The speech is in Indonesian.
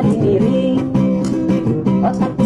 sadari diri otak